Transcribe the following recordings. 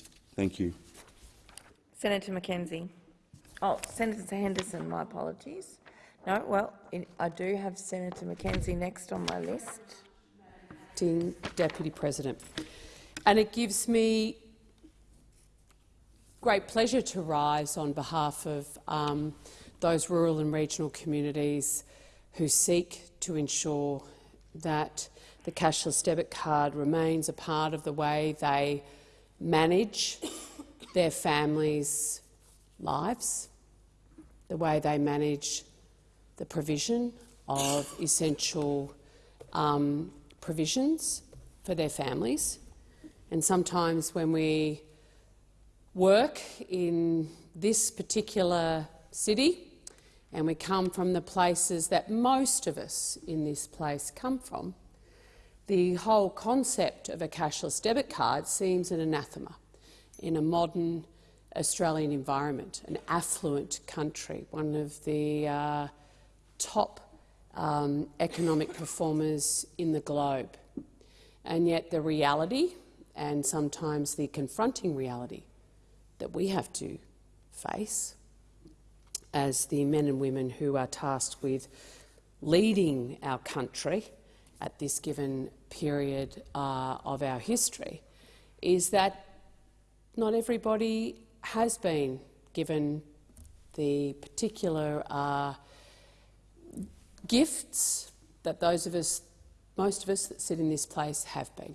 communities. Thank you. Senator McKenzie. Oh, Senator Henderson, my apologies. No, well, I do have Senator McKenzie next on my list. Deputy President. And it gives me great pleasure to rise on behalf of um, those rural and regional communities who seek to ensure that the cashless debit card remains a part of the way they manage their families' lives, the way they manage the provision of essential um, provisions for their families. And sometimes when we work in this particular city and we come from the places that most of us in this place come from, the whole concept of a cashless debit card seems an anathema in a modern Australian environment, an affluent country, one of the uh, top um, economic performers in the globe. And yet the reality, and sometimes the confronting reality, that we have to face as the men and women who are tasked with leading our country at this given period uh, of our history is that not everybody has been given the particular uh, gifts that those of us, most of us that sit in this place have been.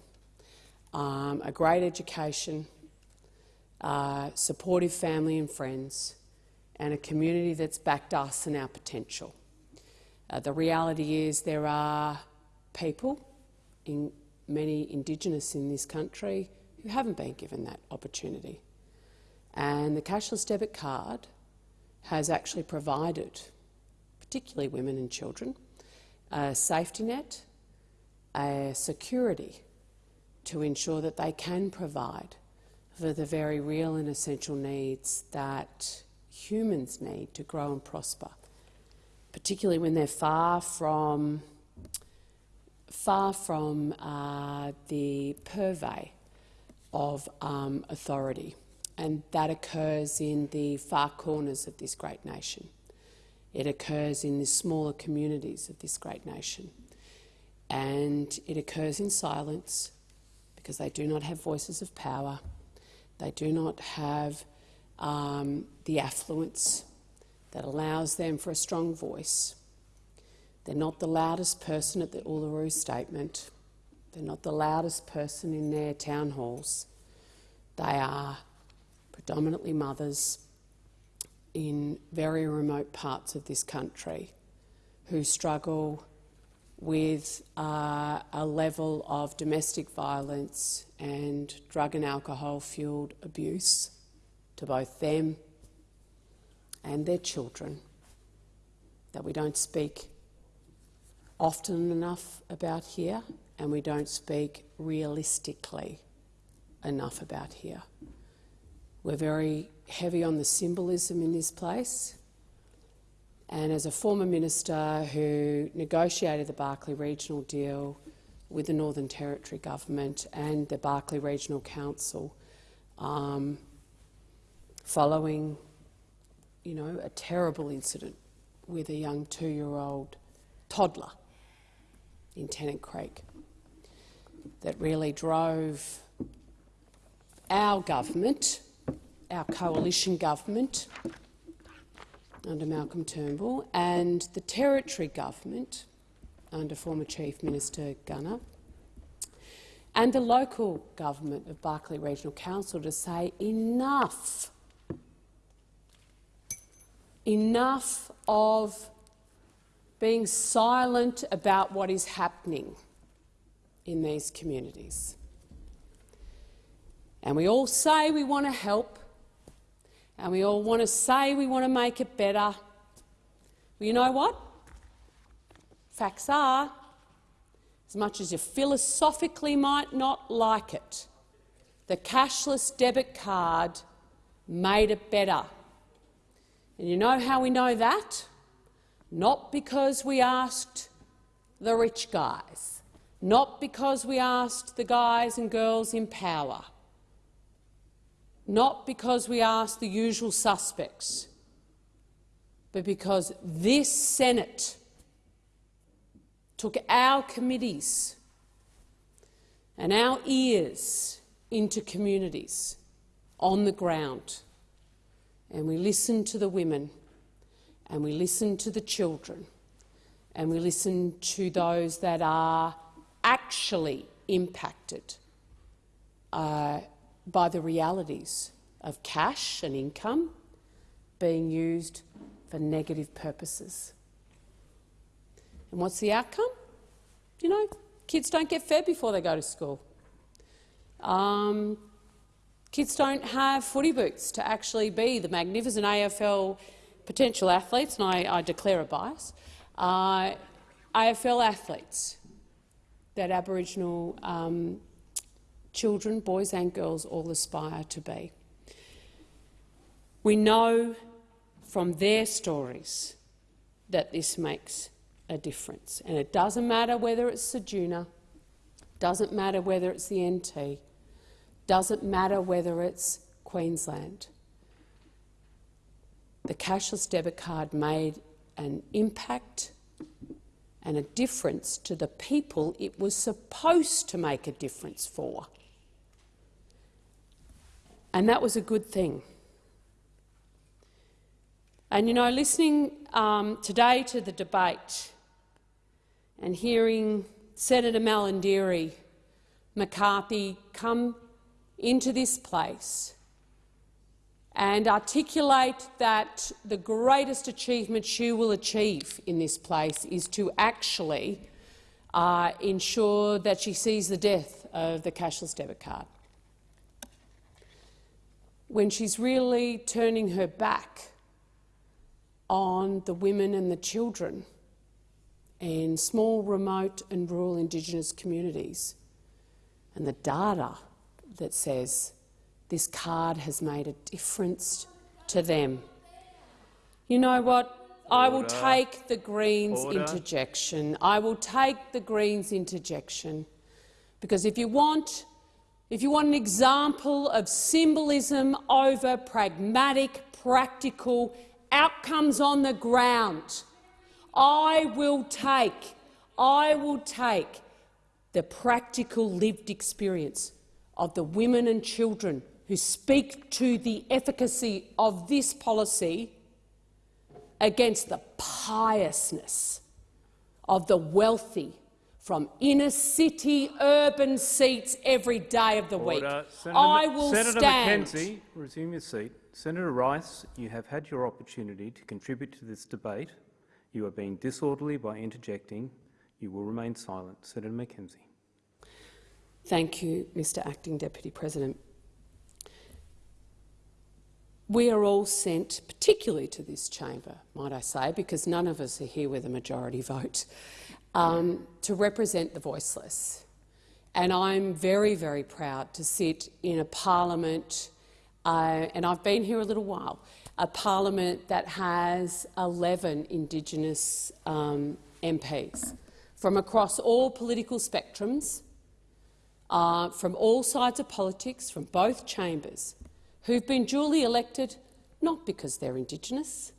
Um, a great education, uh, supportive family and friends, and a community that's backed us and our potential. Uh, the reality is there are people, in many Indigenous in this country, who haven't been given that opportunity. And the cashless debit card has actually provided, particularly women and children, a safety net, a security to ensure that they can provide for the very real and essential needs that humans need to grow and prosper, particularly when they're far from far from uh, the purvey of um, authority, and that occurs in the far corners of this great nation. It occurs in the smaller communities of this great nation, and it occurs in silence because they do not have voices of power. They do not have um, the affluence that allows them for a strong voice. They're not the loudest person at the Uluru Statement. They're not the loudest person in their town halls. They are predominantly mothers in very remote parts of this country who struggle with uh, a level of domestic violence and drug and alcohol fuelled abuse to both them and their children that we don't speak often enough about here and we don't speak realistically enough about here. We're very heavy on the symbolism in this place. And as a former minister who negotiated the Barkly Regional deal with the Northern Territory Government and the Barkly Regional Council, um, following you know, a terrible incident with a young two-year-old toddler in Tennant Creek that really drove our government, our coalition government under Malcolm Turnbull and the territory government under former Chief Minister Gunner and the local government of Barkly Regional Council to say enough, enough of being silent about what is happening in these communities. And we all say we want to help, and we all want to say we want to make it better. Well, you know what? Facts are, as much as you philosophically might not like it, the cashless debit card made it better. And you know how we know that? Not because we asked the rich guys, not because we asked the guys and girls in power. not because we asked the usual suspects, but because this Senate took our committees and our ears into communities on the ground, and we listened to the women, and we listen to the children, and we listen to those that are actually impacted uh, by the realities of cash and income being used for negative purposes. And what's the outcome? You know, kids don't get fed before they go to school. Um, kids don't have footy boots to actually be the magnificent AFL potential athletes, and I, I declare a bias, uh, AFL athletes that Aboriginal um, children, boys and girls, all aspire to be. We know from their stories that this makes a difference. And it doesn't matter whether it's Ceduna, doesn't matter whether it's the NT, doesn't matter whether it's Queensland. The cashless debit card made an impact and a difference to the people it was supposed to make a difference for. And that was a good thing. And you know, listening um, today to the debate and hearing Senator Malarndirri McCarthy come into this place and articulate that the greatest achievement she will achieve in this place is to actually uh, ensure that she sees the death of the cashless debit card. When she's really turning her back on the women and the children in small, remote and rural Indigenous communities, and the data that says this card has made a difference to them. You know what? I will take the Greens Order. interjection. I will take the Greens interjection because if you want, if you want an example of symbolism over pragmatic, practical outcomes on the ground, I will take, I will take the practical lived experience of the women and children who speak to the efficacy of this policy against the piousness of the wealthy from inner city urban seats every day of the week. Senator, I will Senator stand. McKenzie, resume your seat. Senator Rice, you have had your opportunity to contribute to this debate. You are being disorderly by interjecting. You will remain silent. Senator McKenzie. Thank you, Mr Acting Deputy President. We are all sent, particularly to this chamber, might I say, because none of us are here with a majority vote, um, to represent the voiceless. And I'm very, very proud to sit in a parliament, uh, and I've been here a little while, a parliament that has 11 Indigenous um, MPs from across all political spectrums, uh, from all sides of politics, from both chambers, who've been duly elected not because they're Indigenous,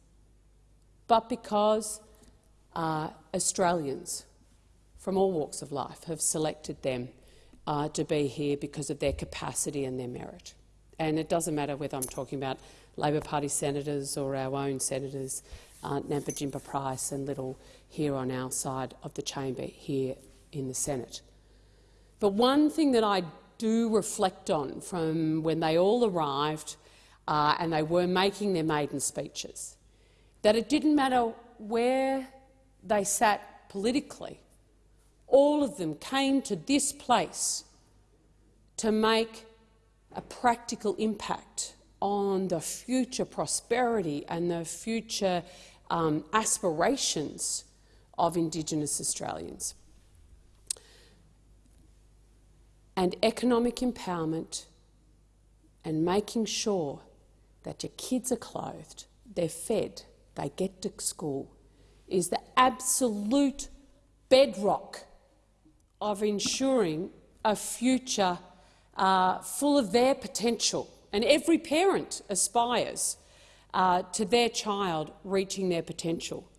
but because uh, Australians from all walks of life have selected them uh, to be here because of their capacity and their merit. And it doesn't matter whether I'm talking about Labor Party senators or our own senators, uh, Nampijinpa Price and Liddle here on our side of the chamber here in the Senate. But one thing that I do reflect on from when they all arrived uh, and they were making their maiden speeches, that it didn't matter where they sat politically, all of them came to this place to make a practical impact on the future prosperity and the future um, aspirations of Indigenous Australians. And economic empowerment and making sure that your kids are clothed, they're fed, they get to school, is the absolute bedrock of ensuring a future uh, full of their potential and every parent aspires uh, to their child reaching their potential.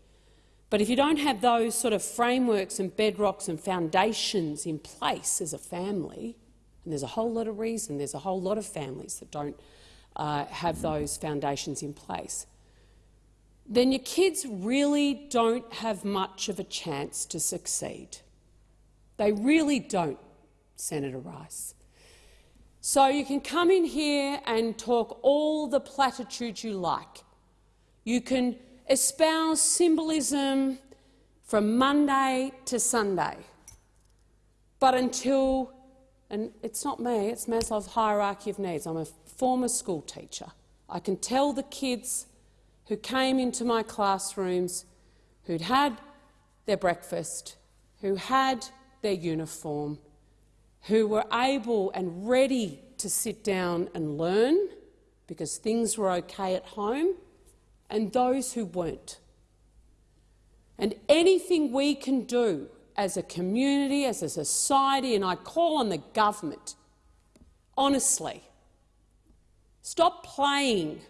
But if you don't have those sort of frameworks and bedrocks and foundations in place as a family, and there's a whole lot of reason, there's a whole lot of families that don't uh, have those foundations in place, then your kids really don't have much of a chance to succeed. They really don't, Senator Rice. So you can come in here and talk all the platitudes you like. You can espouse symbolism from Monday to Sunday. But until, and it's not me, it's Maslow's hierarchy of needs. I'm a former school teacher. I can tell the kids who came into my classrooms, who'd had their breakfast, who had their uniform, who were able and ready to sit down and learn because things were okay at home, and those who weren't. And anything we can do as a community, as a society, and I call on the government, honestly, stop playing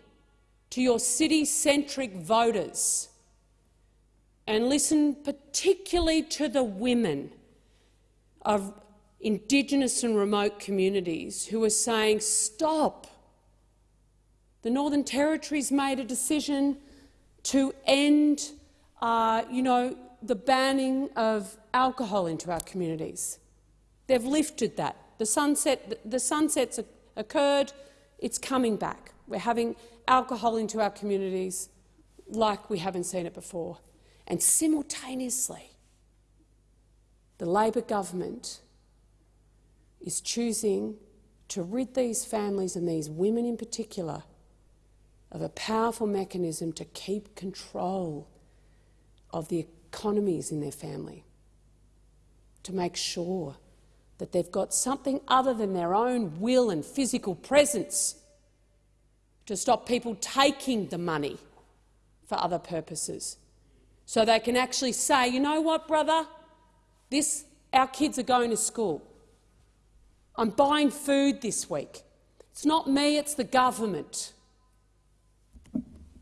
to your city-centric voters and listen particularly to the women of Indigenous and remote communities who are saying, stop. The Northern Territory's made a decision to end uh, you know, the banning of alcohol into our communities. They've lifted that. The, sunset, the sunsets occurred. It's coming back. We're having alcohol into our communities like we haven't seen it before. And simultaneously, the Labor government is choosing to rid these families and these women in particular of a powerful mechanism to keep control of the economies in their family, to make sure that they've got something other than their own will and physical presence to stop people taking the money for other purposes. So they can actually say, you know what, brother, this, our kids are going to school. I'm buying food this week. It's not me, it's the government.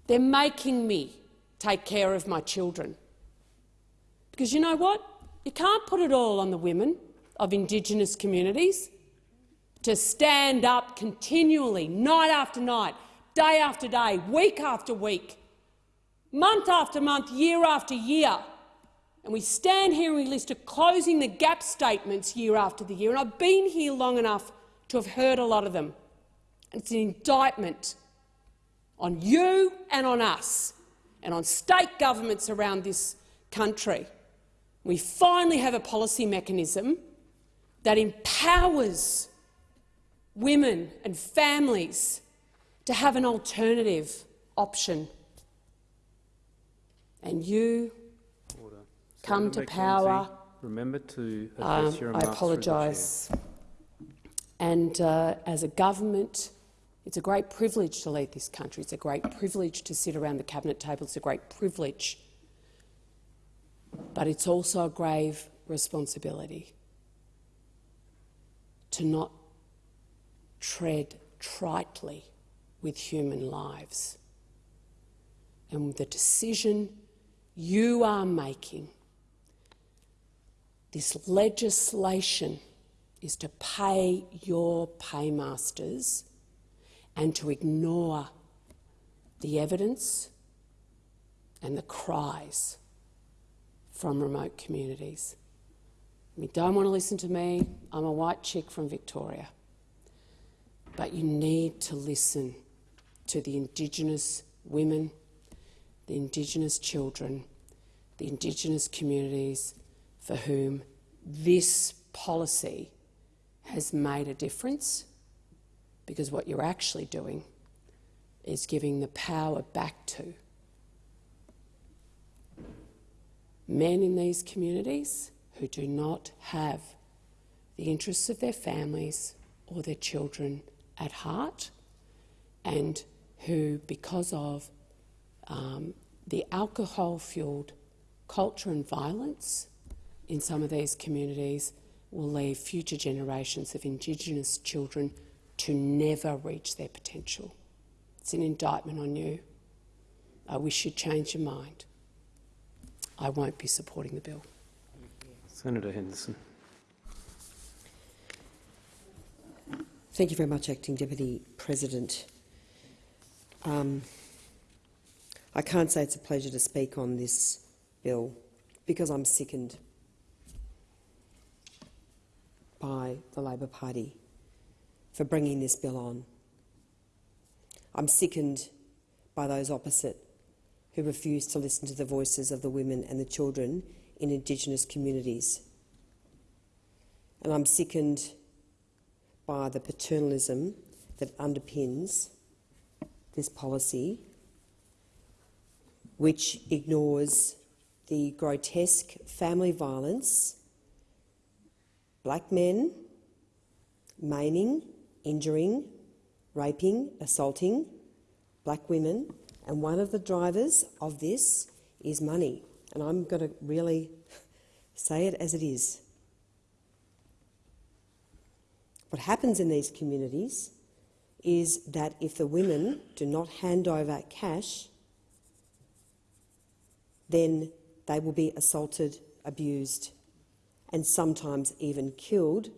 They're making me take care of my children. Because you know what? You can't put it all on the women of Indigenous communities to stand up continually, night after night, day after day, week after week, month after month, year after year. And we stand here and we list of closing the gap statements year after the year. And I've been here long enough to have heard a lot of them. It's an indictment on you and on us and on state governments around this country. We finally have a policy mechanism that empowers women and families to have an alternative option. And you Order. come Senator to power. Remember to Um, your I remarks apologise. And uh, as a government, it's a great privilege to lead this country. It's a great privilege to sit around the cabinet table. It's a great privilege. But it's also a grave responsibility to not tread tritely with human lives. And the decision you are making, this legislation, is to pay your paymasters and to ignore the evidence and the cries from remote communities. You don't want to listen to me. I'm a white chick from Victoria. But you need to listen to the Indigenous women, the Indigenous children, the Indigenous communities for whom this policy has made a difference because what you're actually doing is giving the power back to men in these communities who do not have the interests of their families or their children at heart and who, because of um, the alcohol-fuelled culture and violence in some of these communities, will leave future generations of Indigenous children to never reach their potential. It's an indictment on you. I wish you'd change your mind. I won't be supporting the bill. Senator Henderson. Thank you very much, Acting Deputy President. Um, I can't say it's a pleasure to speak on this bill because I'm sickened by the Labor Party for bringing this bill on. I'm sickened by those opposite who refuse to listen to the voices of the women and the children in Indigenous communities. And I'm sickened by the paternalism that underpins this policy, which ignores the grotesque family violence, black men maiming, injuring, raping, assaulting black women, and one of the drivers of this is money. And I'm going to really say it as it is. What happens in these communities is that if the women do not hand over cash, then they will be assaulted, abused, and sometimes even killed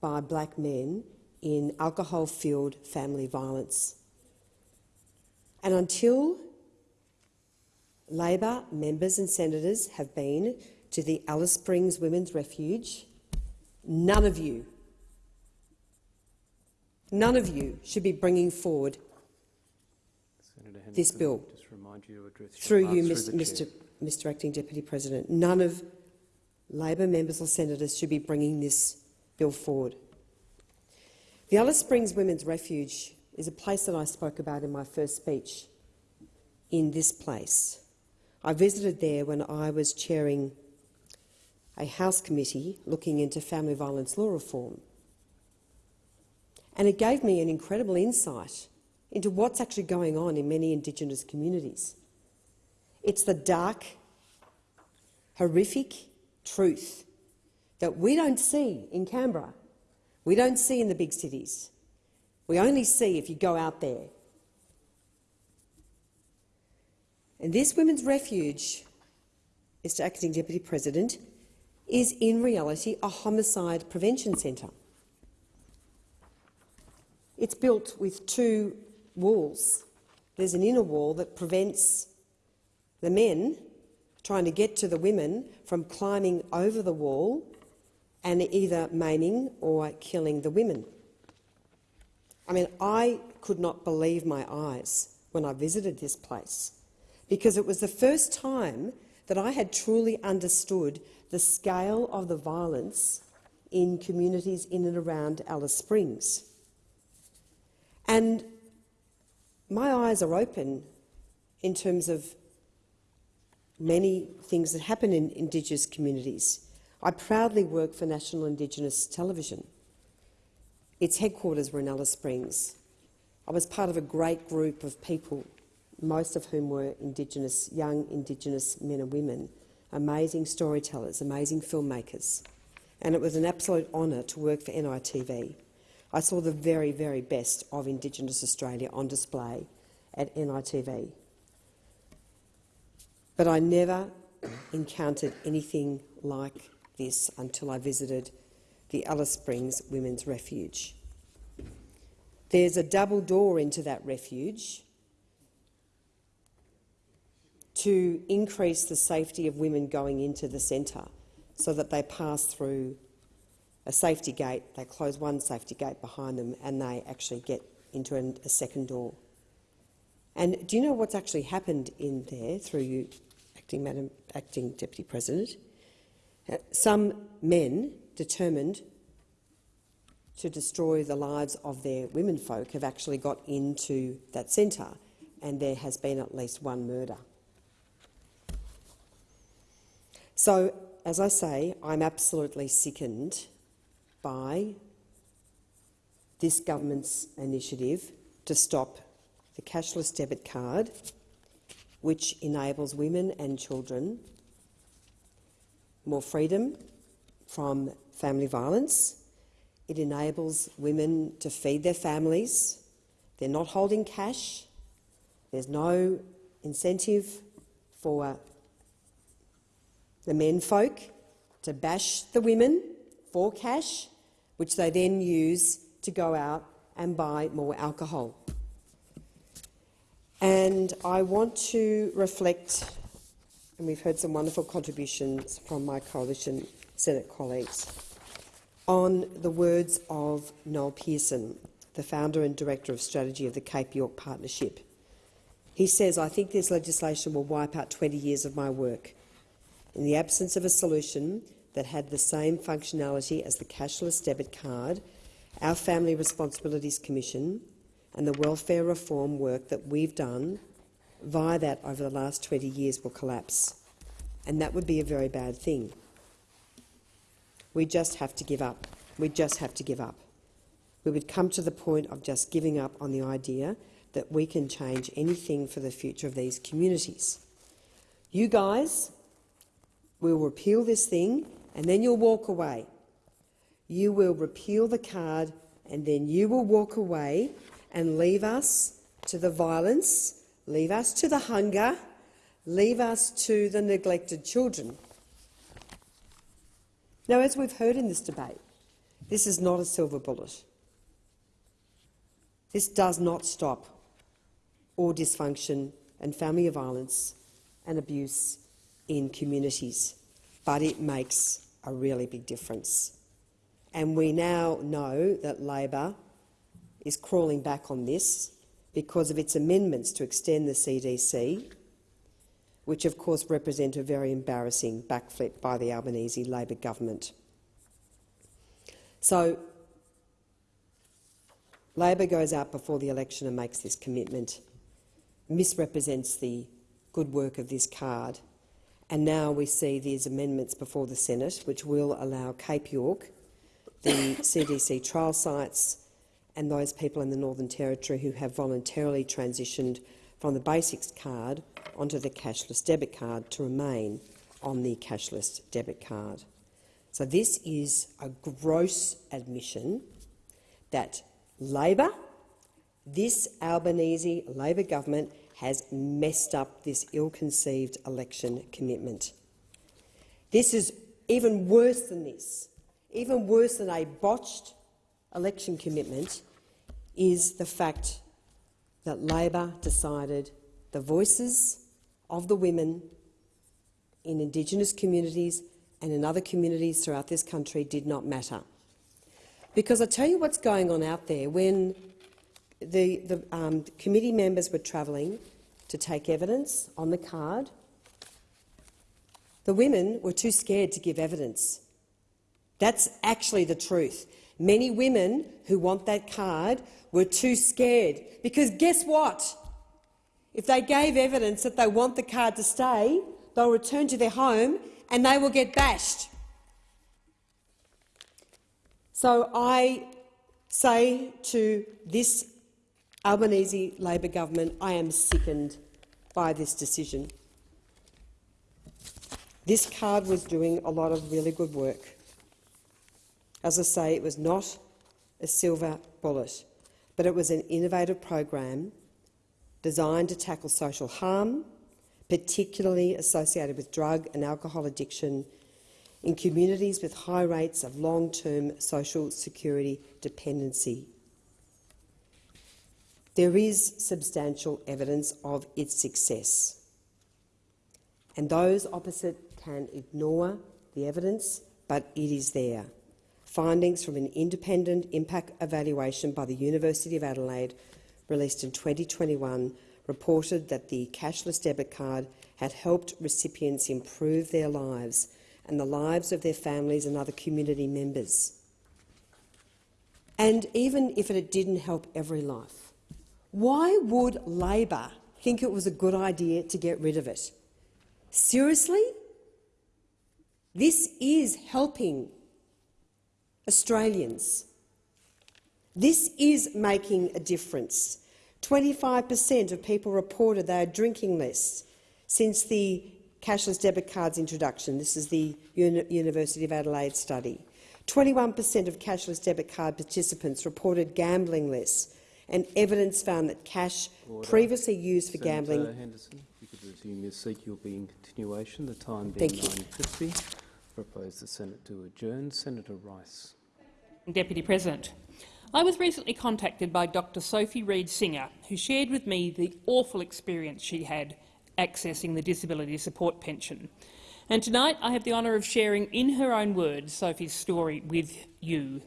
by black men in alcohol-fueled family violence. And until Labor members and senators have been to the Alice Springs Women's Refuge, none of you None of you should be bringing forward This bill. Just remind you through you, through. Mr. Mr. Acting Deputy President. None of Labor members or senators should be bringing this bill forward. The Alice Springs Women's Refuge is a place that I spoke about in my first speech in this place. I visited there when I was chairing a House committee looking into family violence law reform. And it gave me an incredible insight into what's actually going on in many Indigenous communities. It's the dark, horrific truth that we don't see in Canberra. We don't see in the big cities. We only see if you go out there. And this Women's Refuge, Mr Acting Deputy President, is in reality a homicide prevention centre. It's built with two walls. There's an inner wall that prevents the men trying to get to the women from climbing over the wall and either maiming or killing the women. I mean, I could not believe my eyes when I visited this place because it was the first time that I had truly understood the scale of the violence in communities in and around Alice Springs. And my eyes are open in terms of many things that happen in Indigenous communities. I proudly work for National Indigenous Television. Its headquarters were in Alice Springs. I was part of a great group of people, most of whom were Indigenous, young Indigenous men and women, amazing storytellers, amazing filmmakers. And it was an absolute honour to work for NITV. I saw the very, very best of Indigenous Australia on display at NITV. But I never encountered anything like this until I visited the Alice Springs Women's Refuge. There's a double door into that refuge to increase the safety of women going into the centre so that they pass through a safety gate, they close one safety gate behind them and they actually get into an, a second door. And do you know what's actually happened in there through you, acting, Madam, acting Deputy President? Some men determined to destroy the lives of their women folk have actually got into that centre and there has been at least one murder. So, as I say, I'm absolutely sickened by this government's initiative to stop the cashless debit card, which enables women and children more freedom from family violence, It enables women to feed their families. They're not holding cash. There's no incentive for the men folk to bash the women for cash, which they then use to go out and buy more alcohol. And I want to reflect, and we've heard some wonderful contributions from my coalition Senate colleagues, on the words of Noel Pearson, the founder and director of strategy of the Cape York Partnership. He says, I think this legislation will wipe out 20 years of my work. In the absence of a solution that had the same functionality as the cashless debit card, our Family Responsibilities Commission and the welfare reform work that we've done via that over the last 20 years will collapse. And that would be a very bad thing. We just have to give up. We just have to give up. We would come to the point of just giving up on the idea that we can change anything for the future of these communities. You guys will repeal this thing and then you'll walk away. You will repeal the card and then you will walk away and leave us to the violence, leave us to the hunger, leave us to the neglected children. Now, as we've heard in this debate, this is not a silver bullet. This does not stop all dysfunction and family violence and abuse in communities, but it makes a really big difference. And we now know that Labor is crawling back on this because of its amendments to extend the CDC, which of course represent a very embarrassing backflip by the Albanese Labor government. So Labor goes out before the election and makes this commitment, misrepresents the good work of this card, and now we see these amendments before the Senate, which will allow Cape York, the CDC trial sites, and those people in the Northern Territory who have voluntarily transitioned from the basics card onto the cashless debit card to remain on the cashless debit card. So this is a gross admission that Labor, this Albanese Labor government, has messed up this ill-conceived election commitment. This is even worse than this, even worse than a botched election commitment is the fact that Labor decided the voices of the women in Indigenous communities and in other communities throughout this country did not matter. Because I tell you what's going on out there when the, the um, committee members were travelling to take evidence on the card, the women were too scared to give evidence. That's actually the truth. Many women who want that card were too scared because guess what? If they gave evidence that they want the card to stay, they'll return to their home and they will get bashed. So I say to this Albanese Labor government, I am sickened by this decision. This card was doing a lot of really good work. As I say, it was not a silver bullet, but it was an innovative program designed to tackle social harm, particularly associated with drug and alcohol addiction in communities with high rates of long-term social security dependency. There is substantial evidence of its success, and those opposite can ignore the evidence, but it is there findings from an independent impact evaluation by the University of Adelaide released in 2021 reported that the cashless debit card had helped recipients improve their lives and the lives of their families and other community members. And even if it didn't help every life, why would Labor think it was a good idea to get rid of it? Seriously? This is helping Australians. This is making a difference. 25 per cent of people reported they are drinking less since the cashless debit card's introduction. This is the Uni University of Adelaide study. 21 per cent of cashless debit card participants reported gambling less, and evidence found that cash Order. previously used for Senator gambling Henderson, you could resume your seat. You'll be in continuation. The time being Thank you. 9.50. Propose the Senate to adjourn. Senator Rice. Deputy President. I was recently contacted by Dr Sophie Reed Singer, who shared with me the awful experience she had accessing the disability support pension. And tonight I have the honour of sharing in her own words Sophie's story with you.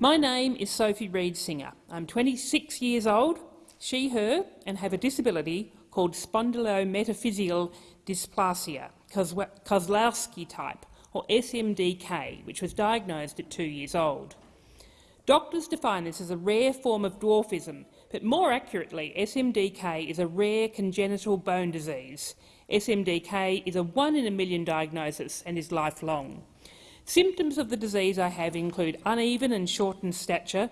My name is Sophie Reed Singer. I'm 26 years old, she, her, and have a disability called spondylometaphyseal dysplasia, Kozlowski type, or SMDK, which was diagnosed at two years old. Doctors define this as a rare form of dwarfism, but more accurately, SMDK is a rare congenital bone disease. SMDK is a one in a million diagnosis and is lifelong. Symptoms of the disease I have include uneven and shortened stature,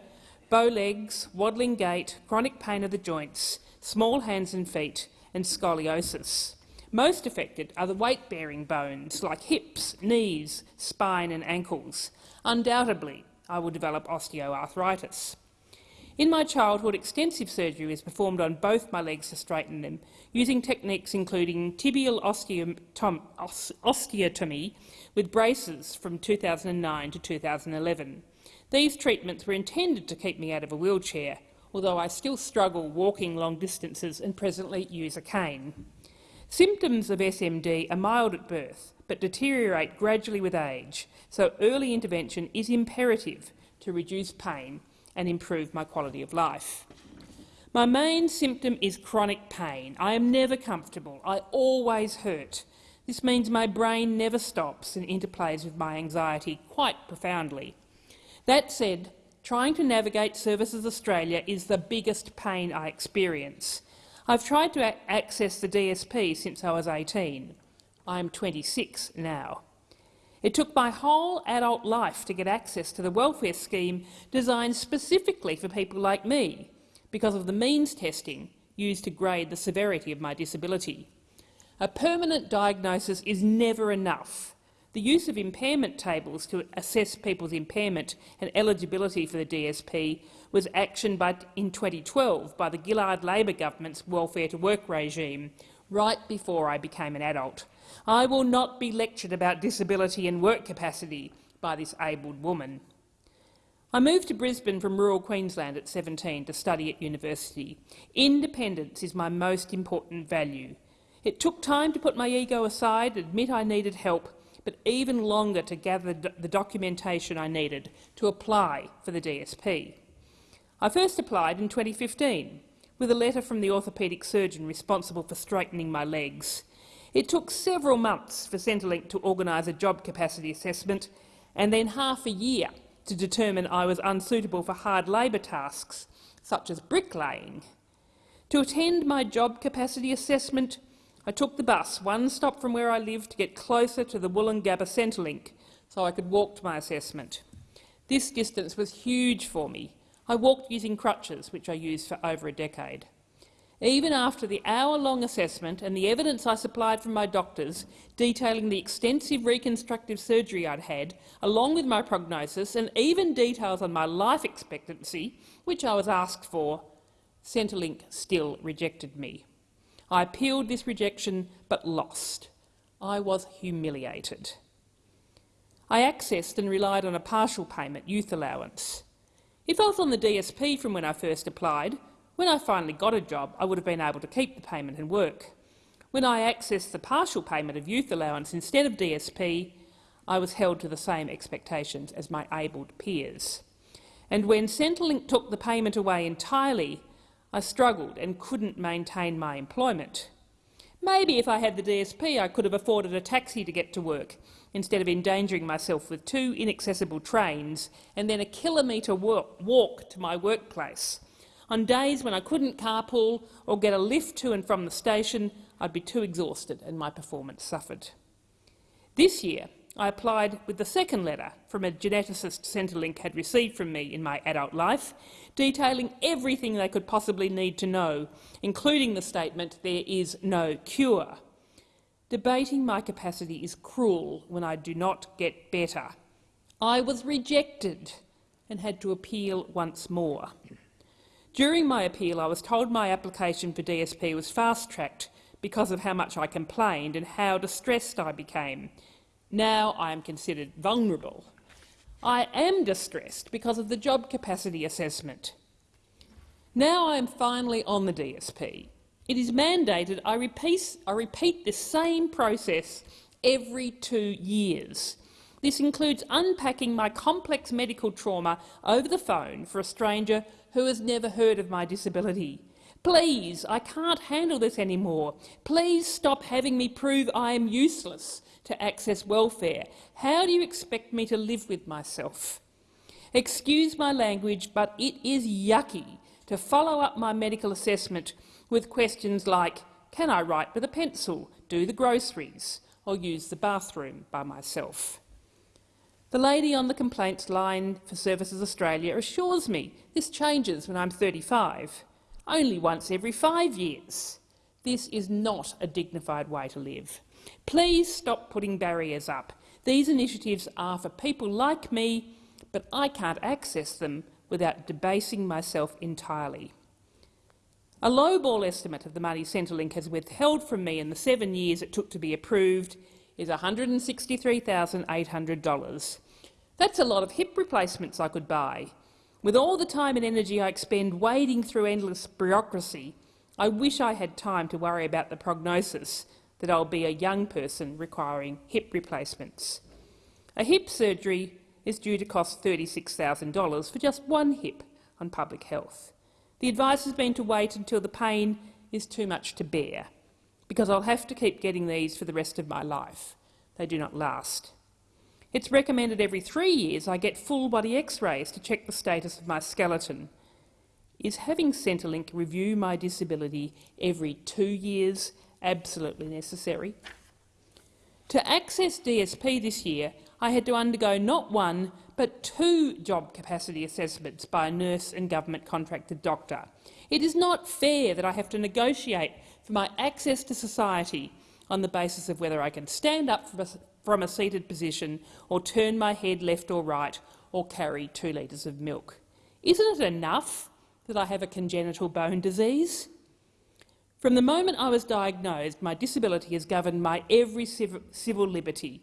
bow legs, waddling gait, chronic pain of the joints, small hands and feet, and scoliosis. Most affected are the weight-bearing bones like hips, knees, spine and ankles. Undoubtedly, I will develop osteoarthritis. In my childhood, extensive surgery was performed on both my legs to straighten them, using techniques including tibial osteotomy with braces from 2009 to 2011. These treatments were intended to keep me out of a wheelchair, although I still struggle walking long distances and presently use a cane. Symptoms of SMD are mild at birth, but deteriorate gradually with age, so early intervention is imperative to reduce pain and improve my quality of life. My main symptom is chronic pain. I am never comfortable. I always hurt. This means my brain never stops and interplays with my anxiety quite profoundly. That said, trying to navigate Services Australia is the biggest pain I experience. I've tried to access the DSP since I was 18. I am 26 now. It took my whole adult life to get access to the welfare scheme designed specifically for people like me because of the means testing used to grade the severity of my disability. A permanent diagnosis is never enough. The use of impairment tables to assess people's impairment and eligibility for the DSP was actioned by, in 2012 by the Gillard Labor government's welfare to work regime, right before I became an adult. I will not be lectured about disability and work capacity by this abled woman. I moved to Brisbane from rural Queensland at 17 to study at university. Independence is my most important value. It took time to put my ego aside, admit I needed help, but even longer to gather the documentation I needed to apply for the DSP. I first applied in 2015 with a letter from the orthopaedic surgeon responsible for straightening my legs. It took several months for Centrelink to organise a job capacity assessment and then half a year to determine I was unsuitable for hard labour tasks, such as bricklaying. To attend my job capacity assessment, I took the bus one stop from where I lived to get closer to the Woolloongabba Centrelink so I could walk to my assessment. This distance was huge for me. I walked using crutches, which I used for over a decade. Even after the hour-long assessment and the evidence I supplied from my doctors detailing the extensive reconstructive surgery I'd had, along with my prognosis and even details on my life expectancy, which I was asked for, Centrelink still rejected me. I appealed this rejection but lost. I was humiliated. I accessed and relied on a partial payment youth allowance. If I was on the DSP from when I first applied, when I finally got a job, I would have been able to keep the payment and work. When I accessed the partial payment of youth allowance instead of DSP, I was held to the same expectations as my abled peers. And when Centrelink took the payment away entirely, I struggled and couldn't maintain my employment. Maybe if I had the DSP I could have afforded a taxi to get to work, instead of endangering myself with two inaccessible trains and then a kilometre walk, to my workplace. On days when I couldn't carpool or get a lift to and from the station, I'd be too exhausted and my performance suffered. This year, I applied with the second letter from a geneticist Centrelink had received from me in my adult life, detailing everything they could possibly need to know, including the statement, there is no cure. Debating my capacity is cruel when I do not get better. I was rejected and had to appeal once more. During my appeal, I was told my application for DSP was fast-tracked because of how much I complained and how distressed I became. Now I am considered vulnerable. I am distressed because of the job capacity assessment. Now I am finally on the DSP. It is mandated I repeat, I repeat this same process every two years. This includes unpacking my complex medical trauma over the phone for a stranger who has never heard of my disability. Please, I can't handle this anymore. Please stop having me prove I am useless to access welfare. How do you expect me to live with myself? Excuse my language, but it is yucky to follow up my medical assessment with questions like, can I write with a pencil, do the groceries, or use the bathroom by myself? The lady on the complaints line for Services Australia assures me this changes when I'm 35, only once every five years. This is not a dignified way to live. Please stop putting barriers up. These initiatives are for people like me, but I can't access them without debasing myself entirely. A lowball estimate of the money Centrelink has withheld from me in the seven years it took to be approved is $163,800. That's a lot of hip replacements I could buy. With all the time and energy I expend wading through endless bureaucracy, I wish I had time to worry about the prognosis that I'll be a young person requiring hip replacements. A hip surgery is due to cost $36,000 for just one hip on public health. The advice has been to wait until the pain is too much to bear, because I'll have to keep getting these for the rest of my life. They do not last. It's recommended every three years I get full-body x-rays to check the status of my skeleton. Is having Centrelink review my disability every two years absolutely necessary? To access DSP this year, I had to undergo not one but two job capacity assessments by a nurse and government contracted doctor. It is not fair that I have to negotiate for my access to society on the basis of whether I can stand up from a, from a seated position or turn my head left or right or carry two litres of milk. Isn't it enough that I have a congenital bone disease? From the moment I was diagnosed, my disability has governed my every civil liberty.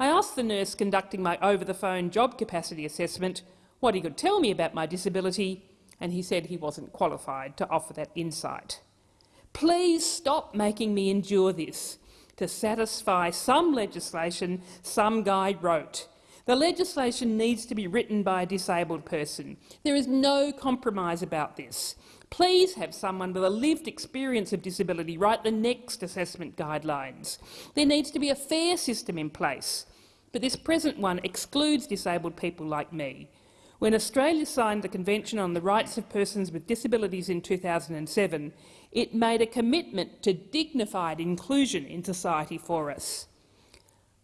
I asked the nurse conducting my over-the-phone job capacity assessment what he could tell me about my disability, and he said he wasn't qualified to offer that insight. Please stop making me endure this to satisfy some legislation some guy wrote. The legislation needs to be written by a disabled person. There is no compromise about this. Please have someone with a lived experience of disability write the next assessment guidelines. There needs to be a fair system in place, but this present one excludes disabled people like me. When Australia signed the Convention on the Rights of Persons with Disabilities in 2007, it made a commitment to dignified inclusion in society for us.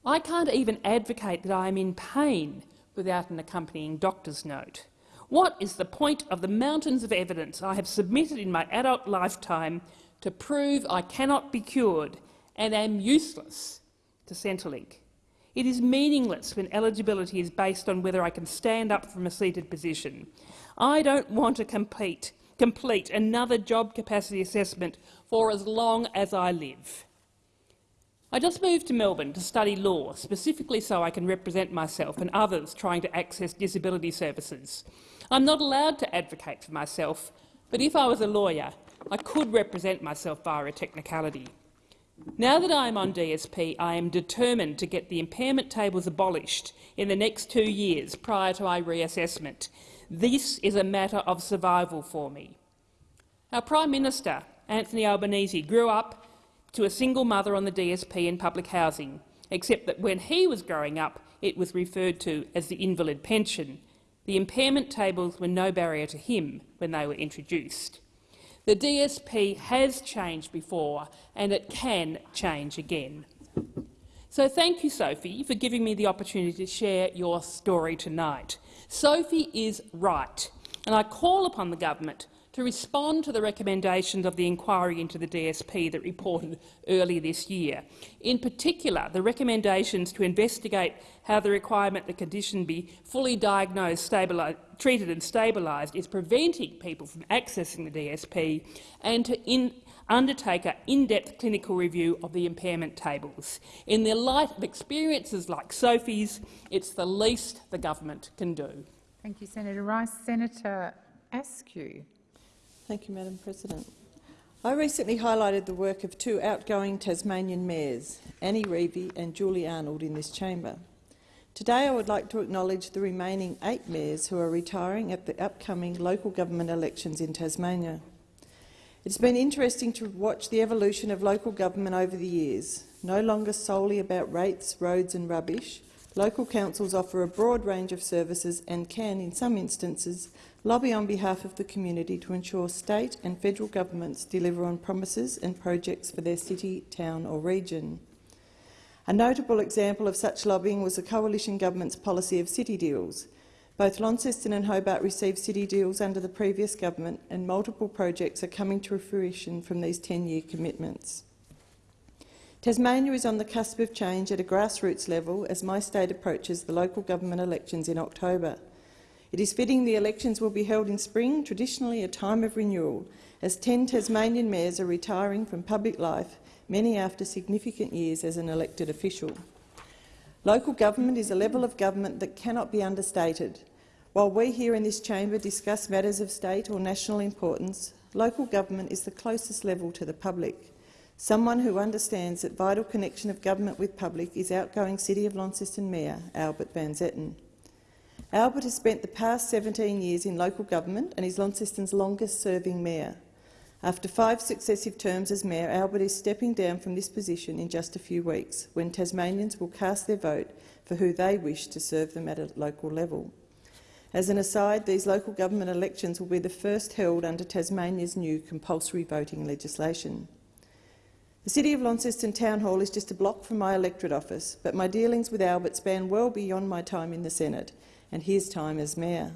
I can't even advocate that I am in pain without an accompanying doctor's note. What is the point of the mountains of evidence I have submitted in my adult lifetime to prove I cannot be cured and am useless to Centrelink? It is meaningless when eligibility is based on whether I can stand up from a seated position. I don't want to complete another job capacity assessment for as long as I live. I just moved to Melbourne to study law, specifically so I can represent myself and others trying to access disability services. I'm not allowed to advocate for myself, but if I was a lawyer, I could represent myself via a technicality. Now that I am on DSP, I am determined to get the impairment tables abolished in the next two years prior to my reassessment. This is a matter of survival for me. Our Prime Minister, Anthony Albanese, grew up to a single mother on the DSP in public housing, except that when he was growing up, it was referred to as the invalid pension. The impairment tables were no barrier to him when they were introduced. The DSP has changed before, and it can change again. So thank you, Sophie, for giving me the opportunity to share your story tonight. Sophie is right, and I call upon the government to respond to the recommendations of the inquiry into the DSP that reported earlier this year. In particular, the recommendations to investigate how the requirement that condition be fully diagnosed, treated and stabilised is preventing people from accessing the DSP and to undertake an in-depth clinical review of the impairment tables. In the light of experiences like Sophie's, it's the least the government can do. Thank you, Senator Rice. Senator Askew. Thank you, Madam President. I recently highlighted the work of two outgoing Tasmanian mayors, Annie Reevey and Julie Arnold, in this chamber. Today I would like to acknowledge the remaining eight mayors who are retiring at the upcoming local government elections in Tasmania. It's been interesting to watch the evolution of local government over the years. No longer solely about rates, roads and rubbish, local councils offer a broad range of services and can, in some instances, lobby on behalf of the community to ensure state and federal governments deliver on promises and projects for their city, town or region. A notable example of such lobbying was the coalition government's policy of city deals, both Launceston and Hobart received city deals under the previous government and multiple projects are coming to fruition from these 10-year commitments. Tasmania is on the cusp of change at a grassroots level as my state approaches the local government elections in October. It is fitting the elections will be held in spring, traditionally a time of renewal, as 10 Tasmanian mayors are retiring from public life, many after significant years as an elected official. Local government is a level of government that cannot be understated. While we here in this chamber discuss matters of state or national importance, local government is the closest level to the public. Someone who understands that vital connection of government with public is outgoing City of Launceston Mayor Albert Van Zetten. Albert has spent the past 17 years in local government and is Launceston's longest-serving mayor. After five successive terms as Mayor, Albert is stepping down from this position in just a few weeks, when Tasmanians will cast their vote for who they wish to serve them at a local level. As an aside, these local government elections will be the first held under Tasmania's new compulsory voting legislation. The City of Launceston Town Hall is just a block from my electorate office, but my dealings with Albert span well beyond my time in the Senate and his time as Mayor.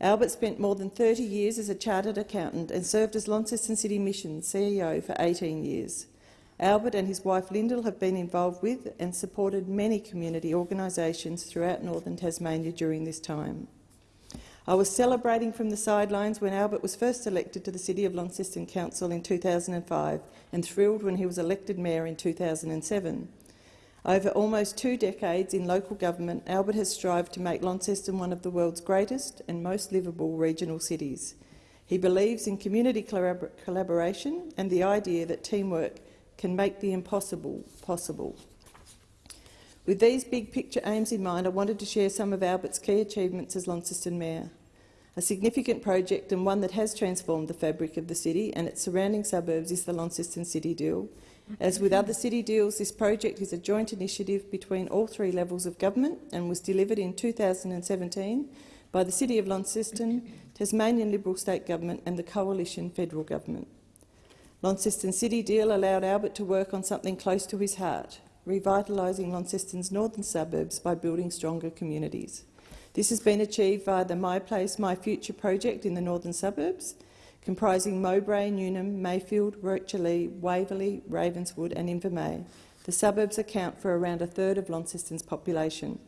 Albert spent more than 30 years as a chartered accountant and served as Launceston City Mission CEO for 18 years. Albert and his wife Lyndall have been involved with and supported many community organisations throughout northern Tasmania during this time. I was celebrating from the sidelines when Albert was first elected to the City of Launceston Council in 2005 and thrilled when he was elected mayor in 2007. Over almost two decades in local government, Albert has strived to make Launceston one of the world's greatest and most livable regional cities. He believes in community collabor collaboration and the idea that teamwork can make the impossible possible. With these big picture aims in mind, I wanted to share some of Albert's key achievements as Launceston Mayor. A significant project and one that has transformed the fabric of the city and its surrounding suburbs is the Launceston City Deal, as with other city deals, this project is a joint initiative between all three levels of government and was delivered in 2017 by the City of Launceston, Tasmanian Liberal State Government and the Coalition Federal Government. Launceston City Deal allowed Albert to work on something close to his heart, revitalising Launceston's northern suburbs by building stronger communities. This has been achieved via the My Place, My Future project in the northern suburbs comprising Mowbray, Newnham, Mayfield, Rocherlea, Waverley, Ravenswood and Invermay. The suburbs account for around a third of Launceston's population.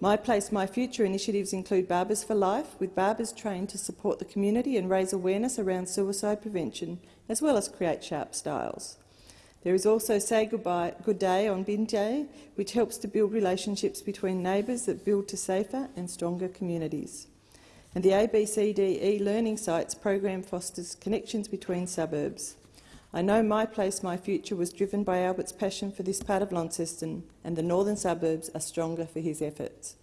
My Place, My Future initiatives include Barbers for Life, with barbers trained to support the community and raise awareness around suicide prevention, as well as create sharp styles. There is also Say Goodbye, Good Day on Bin Day, which helps to build relationships between neighbours that build to safer and stronger communities and the ABCDE learning sites program fosters connections between suburbs. I know My Place, My Future was driven by Albert's passion for this part of Launceston, and the northern suburbs are stronger for his efforts.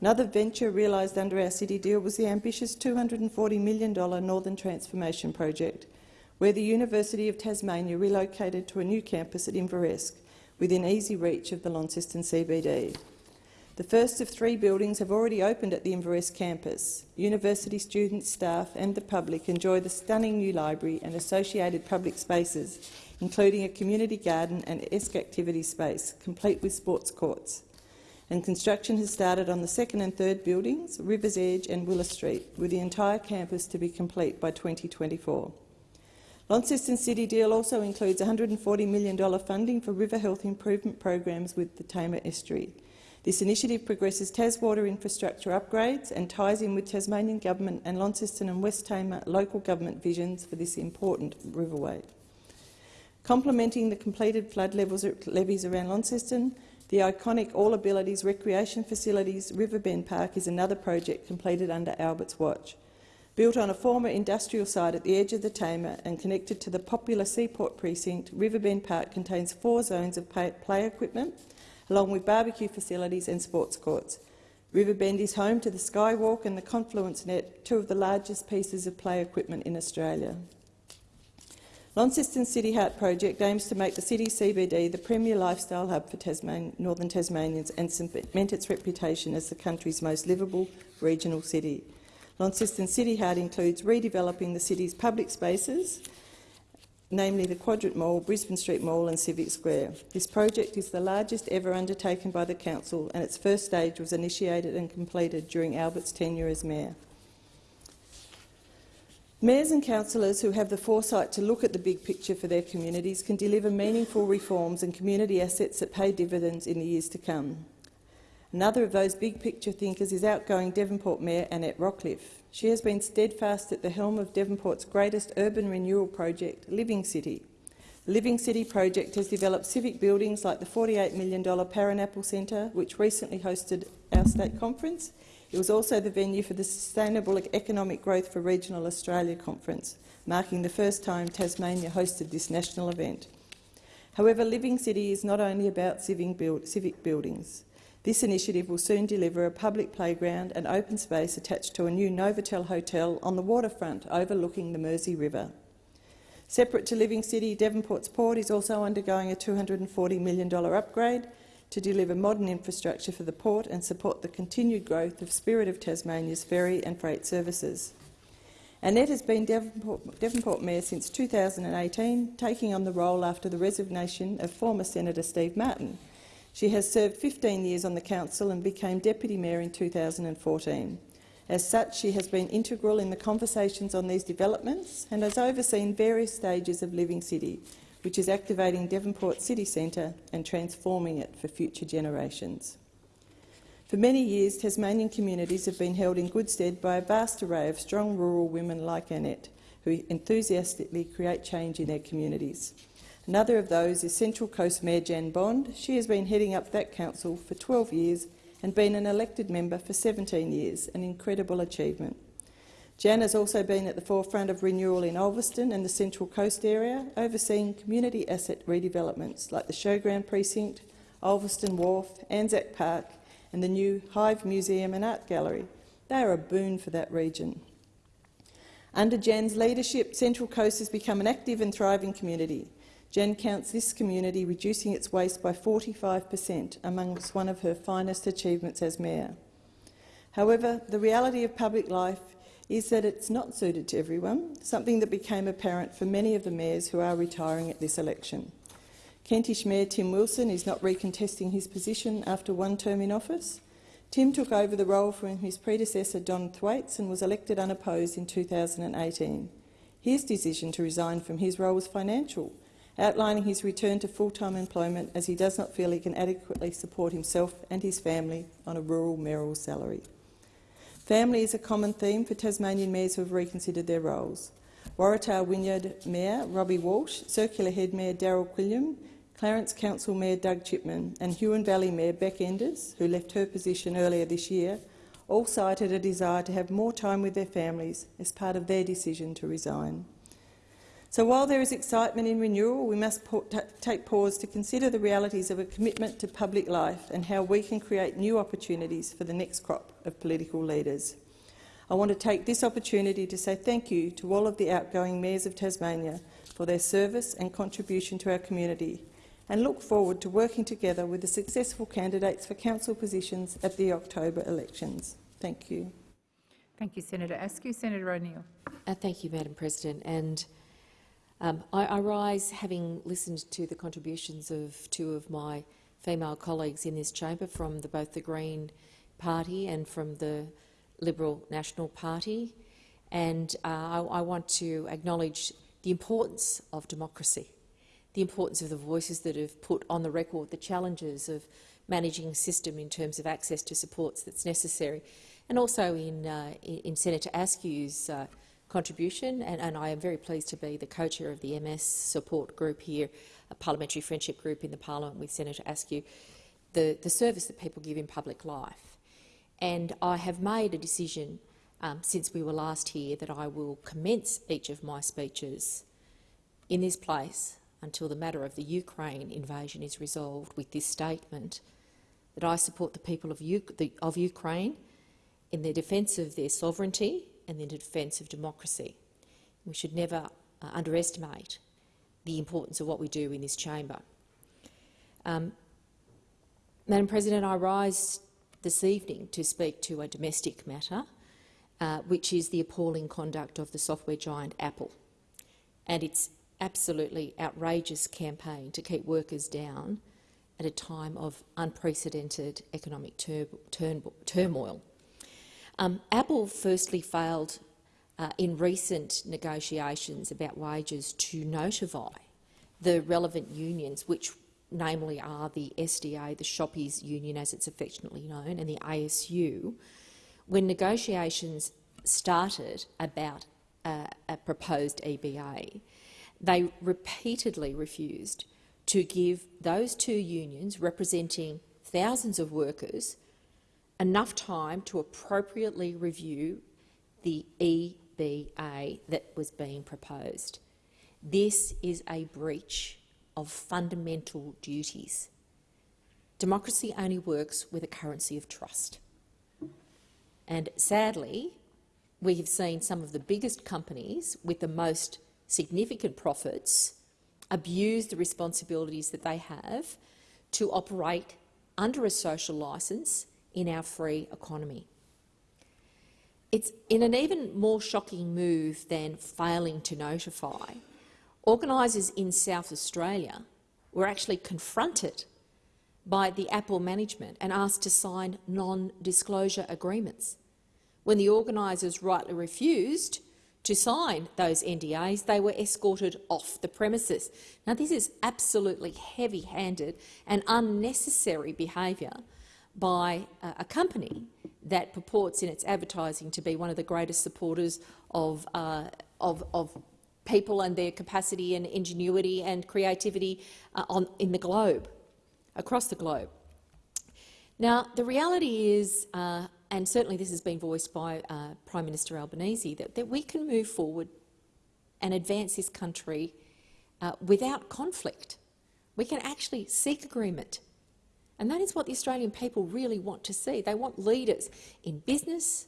Another venture realised under our city deal was the ambitious $240 million Northern Transformation Project, where the University of Tasmania relocated to a new campus at Inveresk, within easy reach of the Launceston CBD. The first of three buildings have already opened at the Inveresk campus. University students, staff and the public enjoy the stunning new library and associated public spaces, including a community garden and ESC activity space, complete with sports courts. and construction has started on the second and third buildings, Rivers Edge and Willis Street, with the entire campus to be complete by 2024. Launceston City deal also includes $140 million funding for river health improvement programs with the Tamar Estuary. This initiative progresses Taswater infrastructure upgrades and ties in with Tasmanian Government and Launceston and West Tamar local government visions for this important riverway. Complementing the completed flood levels, levees around Launceston, the iconic All Abilities Recreation Facilities Riverbend Park is another project completed under Albert's watch. Built on a former industrial site at the edge of the Tamar and connected to the popular Seaport precinct, Riverbend Park contains four zones of play equipment, along with barbecue facilities and sports courts. Riverbend is home to the Skywalk and the Confluence Net, two of the largest pieces of play equipment in Australia. Launceston City Heart project aims to make the city CBD the premier lifestyle hub for Tasman northern Tasmanians and cement its reputation as the country's most livable regional city. Launceston City Heart includes redeveloping the city's public spaces, namely the Quadrant Mall, Brisbane Street Mall and Civic Square. This project is the largest ever undertaken by the Council and its first stage was initiated and completed during Albert's tenure as Mayor. Mayors and councillors who have the foresight to look at the big picture for their communities can deliver meaningful reforms and community assets that pay dividends in the years to come. Another of those big picture thinkers is outgoing Devonport Mayor Annette Rockliff. She has been steadfast at the helm of Devonport's greatest urban renewal project, Living City. The Living City project has developed civic buildings like the $48 million Paranaple Centre, which recently hosted our state conference, it was also the venue for the Sustainable Economic Growth for Regional Australia conference, marking the first time Tasmania hosted this national event. However, Living City is not only about civic buildings. This initiative will soon deliver a public playground and open space attached to a new Novotel hotel on the waterfront overlooking the Mersey River. Separate to Living City, Devonport's port is also undergoing a $240 million upgrade to deliver modern infrastructure for the port and support the continued growth of Spirit of Tasmania's ferry and freight services. Annette has been Devonport, Devonport Mayor since 2018, taking on the role after the resignation of former Senator Steve Martin. She has served 15 years on the council and became Deputy Mayor in 2014. As such, she has been integral in the conversations on these developments and has overseen various stages of Living City, which is activating Devonport City Centre and transforming it for future generations. For many years, Tasmanian communities have been held in good stead by a vast array of strong rural women like Annette, who enthusiastically create change in their communities. Another of those is Central Coast Mayor Jan Bond. She has been heading up that council for 12 years and been an elected member for 17 years, an incredible achievement. Jan has also been at the forefront of renewal in Ulverstone and the Central Coast area, overseeing community asset redevelopments like the Showground Precinct, Ulverstone Wharf, Anzac Park and the new Hive Museum and Art Gallery. They are a boon for that region. Under Jan's leadership, Central Coast has become an active and thriving community. Jan counts this community reducing its waste by 45 per cent, amongst one of her finest achievements as mayor. However, the reality of public life is that it's not suited to everyone, something that became apparent for many of the mayors who are retiring at this election. Kentish Mayor Tim Wilson is not recontesting his position after one term in office. Tim took over the role from his predecessor Don Thwaites and was elected unopposed in 2018. His decision to resign from his role was financial, outlining his return to full-time employment as he does not feel he can adequately support himself and his family on a rural mayoral salary. Family is a common theme for Tasmanian mayors who have reconsidered their roles. Waratah Wynyard Mayor Robbie Walsh, Circular Head Mayor Daryl Quilliam, Clarence Council Mayor Doug Chipman and Huon Valley Mayor Bec Enders, who left her position earlier this year, all cited a desire to have more time with their families as part of their decision to resign. So while there is excitement in renewal, we must take pause to consider the realities of a commitment to public life and how we can create new opportunities for the next crop of political leaders. I want to take this opportunity to say thank you to all of the outgoing mayors of Tasmania for their service and contribution to our community and look forward to working together with the successful candidates for council positions at the October elections. Thank you. Thank you, Senator Askew. Senator O'Neill. Uh, thank you, Madam President. And um, I, I, rise having listened to the contributions of two of my female colleagues in this chamber from the, both the Green Party and from the Liberal National Party. And uh, I, I want to acknowledge the importance of democracy, the importance of the voices that have put on the record the challenges of managing a system in terms of access to supports that's necessary, and also in, uh, in Senator Askew's uh, contribution, and, and, I am very pleased to be the co-chair of the MS support group here, a parliamentary friendship group in the parliament with Senator Askew, the, the service that people give in public life. And I have made a decision um, since we were last here that I will commence each of my speeches in this place until the matter of the Ukraine invasion is resolved with this statement that I support the people of, U the, of Ukraine in their defence of their sovereignty and the defence of democracy. We should never uh, underestimate the importance of what we do in this chamber. Um, Madam President, I rise this evening to speak to a domestic matter, uh, which is the appalling conduct of the software giant Apple and its absolutely outrageous campaign to keep workers down at a time of unprecedented economic tur turmoil. Um, Apple firstly failed uh, in recent negotiations about wages to notify the relevant unions, which namely are the SDA, the Shoppies Union as it's affectionately known, and the ASU, when negotiations started about uh, a proposed EBA, they repeatedly refused to give those two unions representing thousands of workers enough time to appropriately review the EBA that was being proposed. This is a breach of fundamental duties. Democracy only works with a currency of trust. And sadly, we have seen some of the biggest companies with the most significant profits abuse the responsibilities that they have to operate under a social licence in our free economy. It's in an even more shocking move than failing to notify. Organisers in South Australia were actually confronted by the Apple management and asked to sign non-disclosure agreements. When the organisers rightly refused to sign those NDAs, they were escorted off the premises. Now, this is absolutely heavy-handed and unnecessary behaviour by a company that purports in its advertising to be one of the greatest supporters of, uh, of, of people and their capacity and ingenuity and creativity uh, on, in the globe, across the globe. Now, the reality is, uh, and certainly this has been voiced by uh, Prime Minister Albanese, that, that, we can move forward and advance this country uh, without conflict. We can actually seek agreement and that is what the Australian people really want to see. They want leaders in business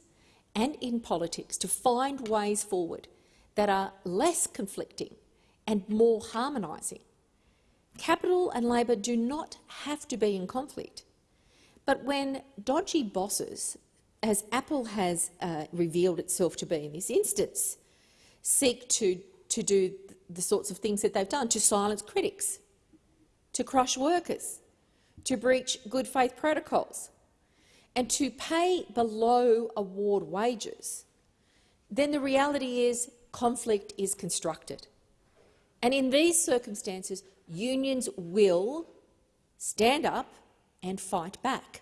and in politics to find ways forward that are less conflicting and more harmonising. Capital and Labor do not have to be in conflict. But when dodgy bosses, as Apple has uh, revealed itself to be in this instance, seek to, to do the sorts of things that they've done, to silence critics, to crush workers, to breach good faith protocols and to pay below award wages, then the reality is conflict is constructed. And in these circumstances, unions will stand up and fight back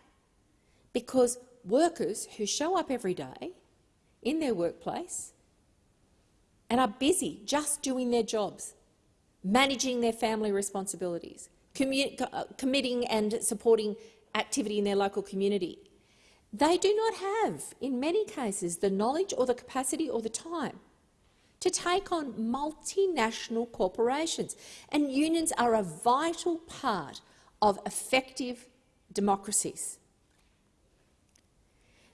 because workers who show up every day in their workplace and are busy just doing their jobs, managing their family responsibilities, Uh, committing and supporting activity in their local community. They do not have, in many cases, the knowledge or the capacity or the time to take on multinational corporations, and unions are a vital part of effective democracies.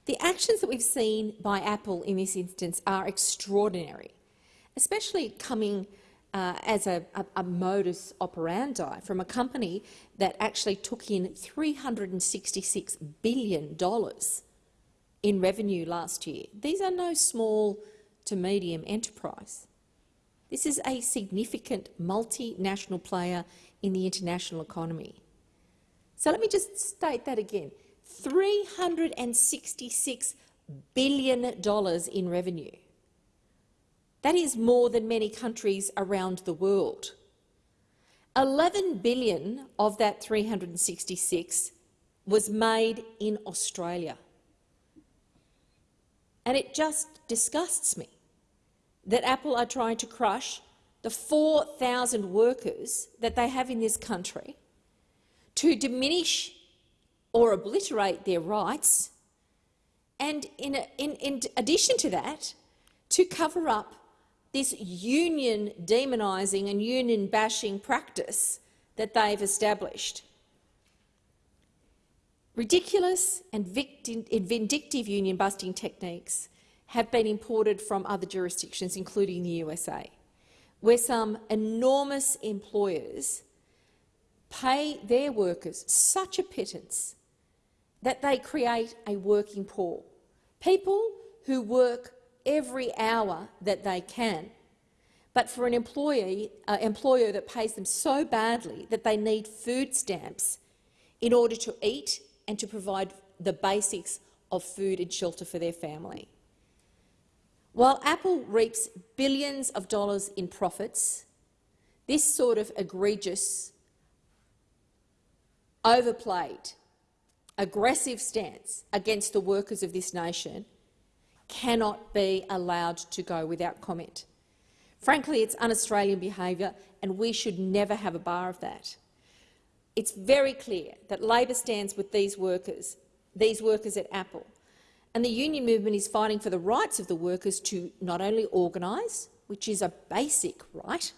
The actions that we've seen by Apple in this instance are extraordinary, especially coming uh, as a, a, a, modus operandi from a company that actually took in $366 billion in revenue last year. These are no small to medium enterprise. This is a significant multinational player in the international economy. So let me just state that again. $366 billion in revenue. That is more than many countries around the world. 11 billion of that 366 was made in Australia. And it just disgusts me that Apple are trying to crush the 4,000 workers that they have in this country to diminish or obliterate their rights, and in, a, in, in addition to that, to cover up this union demonising and union bashing practice that they've established. Ridiculous and vindictive union busting techniques have been imported from other jurisdictions, including the USA, where some enormous employers pay their workers such a pittance that they create a working poor. People who work every hour that they can, but for an employee, uh, employer that pays them so badly that they need food stamps in order to eat and to provide the basics of food and shelter for their family. While Apple reaps billions of dollars in profits, this sort of egregious, overplayed, aggressive stance against the workers of this nation cannot be allowed to go without comment. Frankly, it's un-Australian behaviour, and we should never have a bar of that. It's very clear that Labor stands with these workers, these workers at Apple, and the union movement is fighting for the rights of the workers to not only organise, which is a basic right,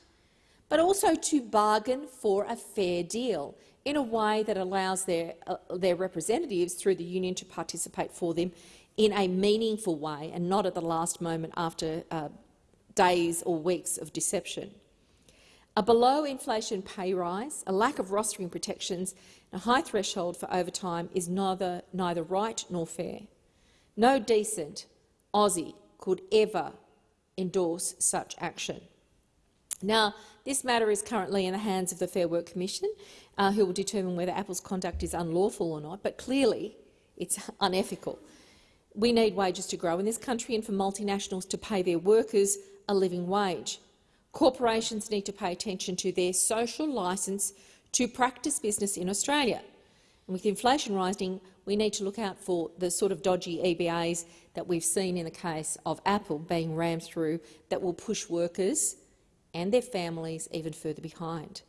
but also to bargain for a fair deal in a way that allows their, uh, their representatives through the union to participate for them in a meaningful way and not at the last moment after uh, days or weeks of deception. A below-inflation pay rise, a lack of rostering protections and a high threshold for overtime is neither, neither right nor fair. No decent Aussie could ever endorse such action. Now, this matter is currently in the hands of the Fair Work Commission, uh, who will determine whether Apple's conduct is unlawful or not, but clearly it's unethical. We need wages to grow in this country and for multinationals to pay their workers a living wage. Corporations need to pay attention to their social licence to practice business in Australia. And with inflation rising, we need to look out for the sort of dodgy EBAs that we've seen in the case of Apple being rammed through that will push workers and their families even further behind.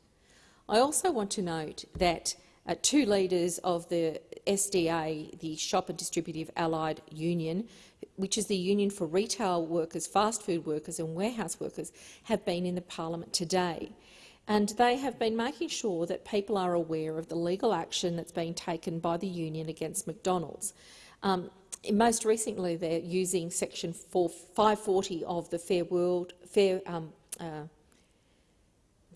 I also want to note that uh, two leaders of the SDA, the Shop and Distributive Allied Union, which is the union for retail workers, fast food workers and warehouse workers, have been in the parliament today. And they have been making sure that people are aware of the legal action that's been taken by the union against McDonald's. Um, most recently, they're using Section 4, 540 of the Fair World Fair um, uh,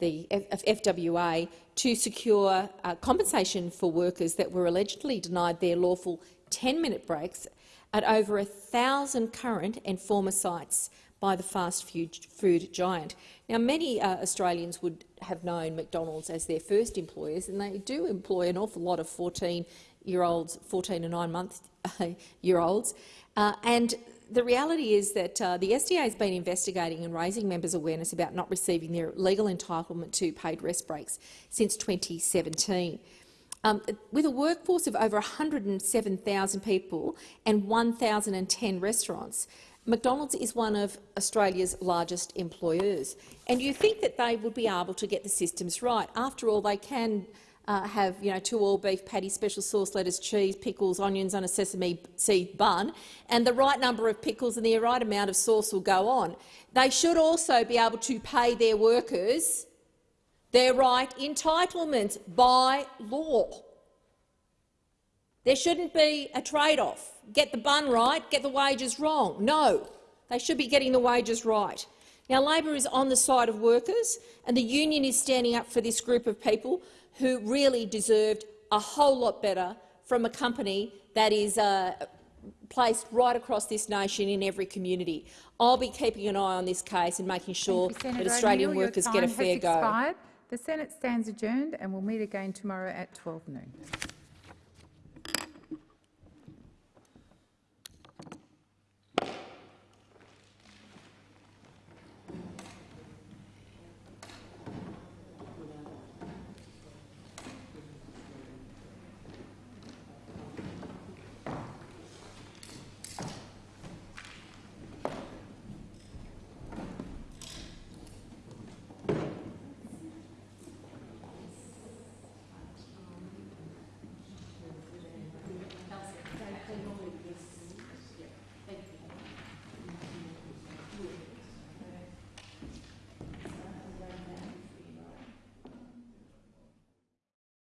the F FWA to secure uh, compensation for workers that were allegedly denied their lawful 10-minute breaks at over a thousand current and former sites by the fast food giant. Now, many uh, Australians would have known McDonald's as their first employers, and they do employ an awful lot of 14-year-olds, 14 and nine-month-year-olds, uh, and the reality is that uh, the SDA has been investigating and raising members' awareness about not receiving their legal entitlement to paid rest breaks since 2017. Um, with a workforce of over 107,000 people and 1,010 restaurants, McDonald's is one of Australia's largest employers. And you think that they would be able to get the systems right. After all, they can uh, have you know, two all-beef patties, special sauce, lettuce, cheese, pickles, onions on a sesame seed bun, and the right number of pickles and the right amount of sauce will go on. They should also be able to pay their workers their right entitlements by law. There shouldn't be a trade-off. Get the bun right, get the wages wrong. No, they should be getting the wages right. Now, Labor is on the side of workers, and the union is standing up for this group of people who really deserved a whole lot better from a company that is uh, placed right across this nation in every community. I'll be keeping an eye on this case and making sure you, that Australian workers get a fair go. The Senate stands adjourned and we'll meet again tomorrow at 12 noon.